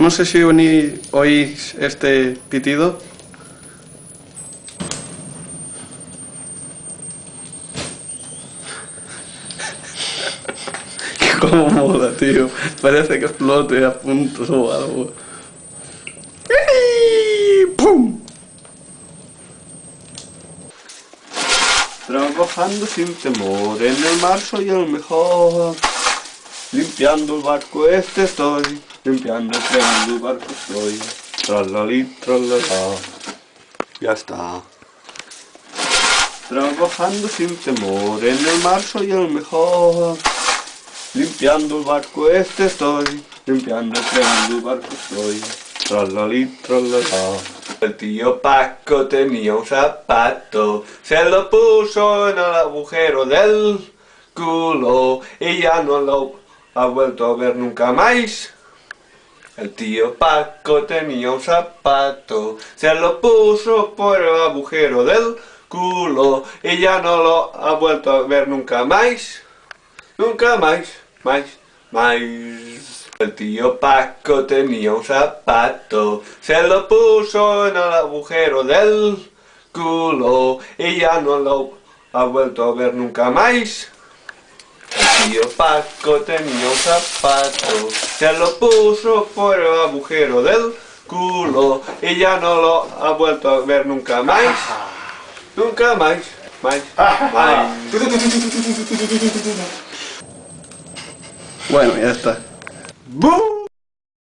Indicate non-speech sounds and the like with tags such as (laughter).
No sé si oís este pitido. (laughs) Cómo mola, tío. Parece que explote a punto o algo. ¡Pum! Trabajando sin temor, en el mar soy el mejor. Limpiando el barco este estoy, limpiando, fregando el barco estoy. Tralalí, tralala. Ya está. Trabajando sin temor, en el mar soy el mejor. Limpiando el barco este estoy, limpiando, fregando el barco estoy. Tralalí, tralala. El tío Paco tenía un zapato, se lo puso en el agujero del culo y ya no lo ha vuelto a ver nunca más. El tío Paco tenía un zapato, se lo puso por el agujero del culo y ya no lo ha vuelto a ver nunca más. Nunca más, más, más. El tío Paco tenía un zapato, se lo puso en el agujero del culo y ya no lo ha vuelto a ver nunca más. Tío Paco tenía un zapato, se lo puso por el agujero del culo y ya no lo ha vuelto a ver nunca más. Nunca más, más, más. Bueno, ya está. Boom!